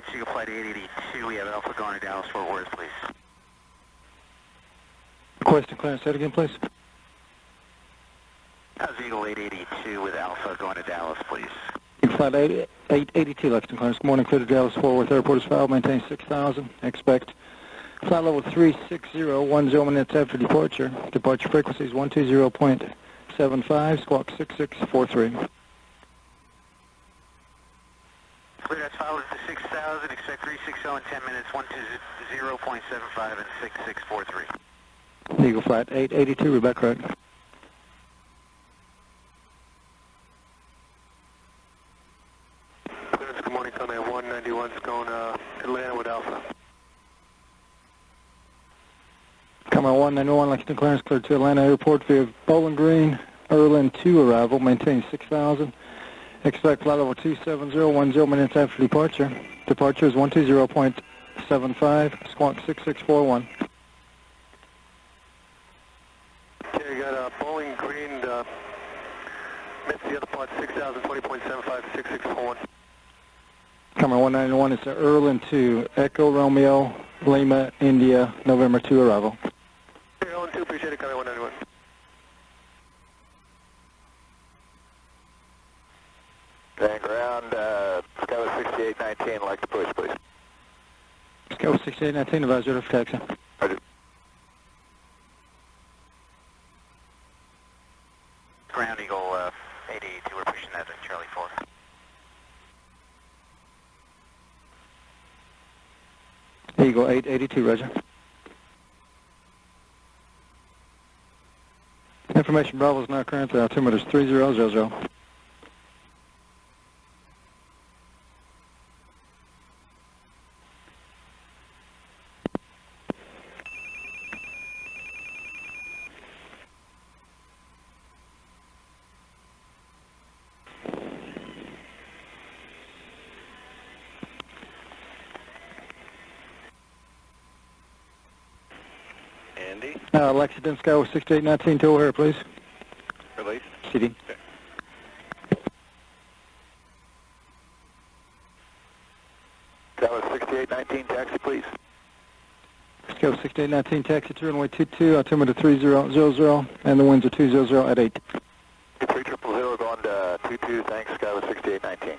clearance Flight 882. We have Alpha going to Dallas Fort Worth, please. Requesting clearance, say it again, please. Uh, How's Eagle 882 with Alpha going to Dallas, please? Flight 8, 882, Lexington clearance. Good morning, clear to Dallas Fort Worth Airport is filed, maintain 6,000. Expect flight level 36010 minutes after departure. Departure frequency is 120.75, squawk 6643. Clear, that's followed to 6,000. Expect 360 in 10 minutes, 120.75 and 6643. Eagle Flight 882, Rebecca correct. Clearance, good morning, Sunday 191 is going uh, Atlanta with Alpha. Comair 191, Lexington clearance cleared to Atlanta Airport via Bowling Green, Erlin 2 arrival, maintain 6,000. Expect flight level 27010 minutes after departure. Departure is 120.75, squawk 6641. Okay, got uh, Bowling Green, uh, missed the other part, 6,020.75, 6641. Comair 191 is to Erlin 2, Echo Romeo, Lima, India, November 2 arrival. Owen 2, appreciate it, Comair 191. 819, like to push, please. Scout 6819, advise your taxi. Roger. Ground Eagle uh, 882, we're pushing that at Charlie 4. Eagle 882, roger. Information Bravo is now current, uh, altimeter is 3000. Andy, Uh, Lexington Skyway 6819 to O'Hare, please. release. CD. Skyway 6819, taxi, please. Scout 6819, taxi to runway 22, altimeter 3000, and the winds are 200 at 8. 3000 going to 22, thanks, Skyway 6819.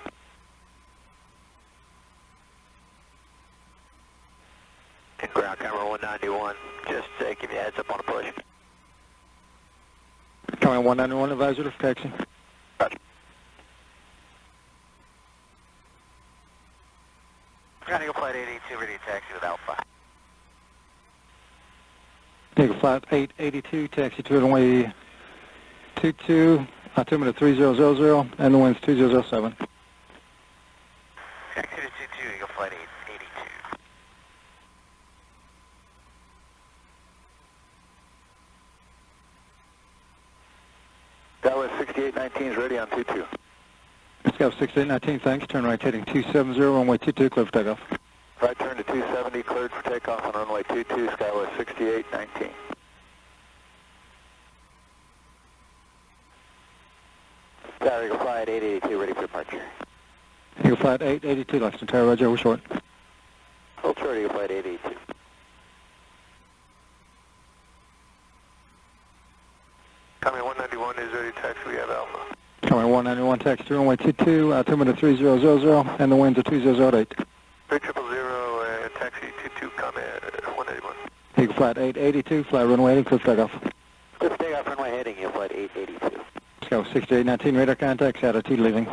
Ground Comair 191, just uh, give you a heads up on a push. Comair 191, advisory for taxi. Roger. Ground Eagle Flight 882, ready to taxi with Alpha. Eagle Flight 882, taxi to runway 22, altimeter 3000, and the winds 2007. Taxi to 22, Eagle Flight 882. Skyway 6819 is ready on 22. Scout 6819, thanks. Turn right heading 270, runway 22, clear for takeoff. Right turn to 270, cleared for takeoff on runway 22, Skyway 6819. Tower Eagle Flight 882, ready for departure. Eagle Flight 882, Lexington Tower, Roger, we're short. Hold short, Eagle Flight 882. Coming 191 taxi, we have Alpha. Comair 191, taxi to runway 22, altimeter 3000, and the winds are 2008. 3000, uh, taxi 22, Comair 191. Eagle Flight 882, fly runway 8, clear for takeoff. Clear for takeoff, runway heading, Eagle Flight 882. Scout 6819, radar contacts, attitude leaving.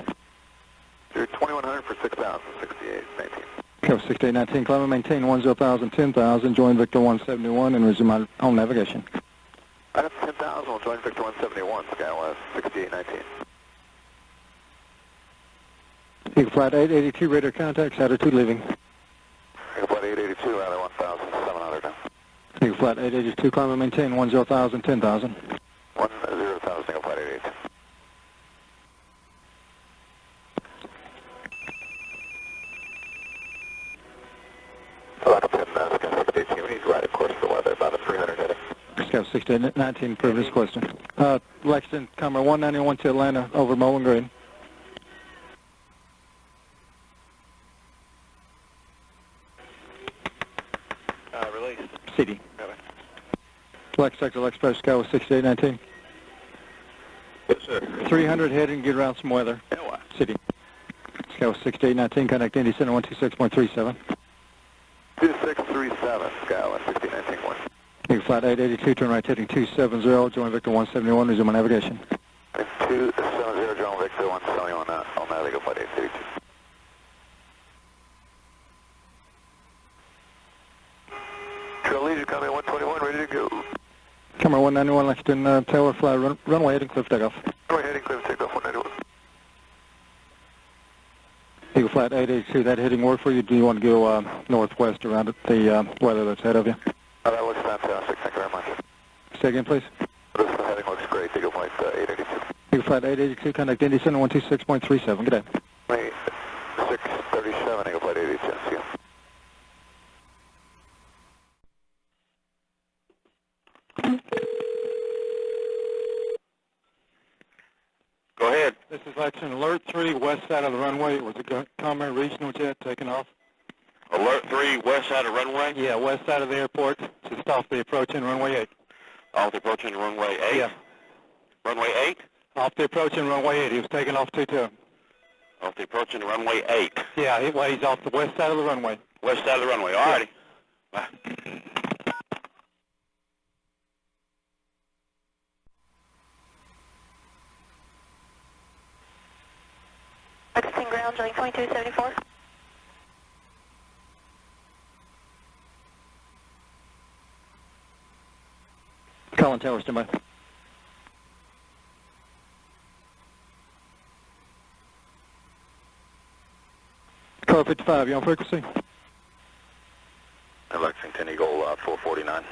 You're 2100 for 6,000, 6819. Scout 6819, climb and maintain 10,000, 10,000, join Victor 171, and resume on home navigation. Up 10,000, we'll join Victor 171, Skyway 6819. Eagle Flight 882, radar contacts, attitude leaving. Eagle Flight 882, rather 1,700 now. Eagle Flight 882, climb and maintain 10,000, 10,000. 10,000, Moscow 1619, previous question. Uh, Lexington, Comair 191 to Atlanta over Mullen Green. Uh, release. CD. Right Sector, Lex Press, Sky 6819. Yes, sir. 300 head and get around some weather. Yeah, City. Sky 6819, connect Indy Center 126.37. 2637, Sky 6819. 1. flat 882, turn right heading 270, join Victor 171, resume on navigation. 270, John Victor 171, uh, on that, Eagle Flight 832. Trail Legion, coming 121, ready to go. Comair 191, Lexington uh, Tower, fly run, runway heading cliff takeoff. Runway heading clear, takeoff 191. Eagle Flight 882, that heading work for you? Do you want to go uh, northwest around it, the uh, weather that's ahead of you? Oh, that looks fantastic, thank you very much. Say again, please. This heading looks great, Eagle Flight uh, 882. Eagle Flight 882, contact Indy Center 126.37. Good day. Wait, 637, Eagle Flight 882, see you. Go ahead. This is Lexington Alert 3, west side of the runway. It was a Comair regional jet taking off. Alert 3, west side of runway, Yeah, west side of the airport, just off the approaching runway 8. off the approach approaching runway 8. Yeah, Runway 8? off the approaching runway 8. He was taking off 2-2. Off the approaching runway 8. Yeah, he, well, he's off the west side of the runway. West side of the runway, alrighty. Bye. Lexington ground, Jillian 2274. Colin Tower, stand by. Car 55, you on frequency? Lexington Eagle uh, 449.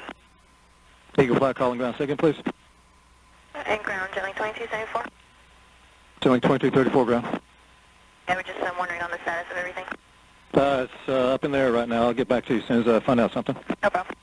Eagle Flight calling ground second, please. And ground, Jillian 2274. Ceiling 2234 ground. Yeah, we're just um, wondering on the status of everything. Uh, it's uh, up in there right now. I'll get back to you as soon as I find out something. No problem.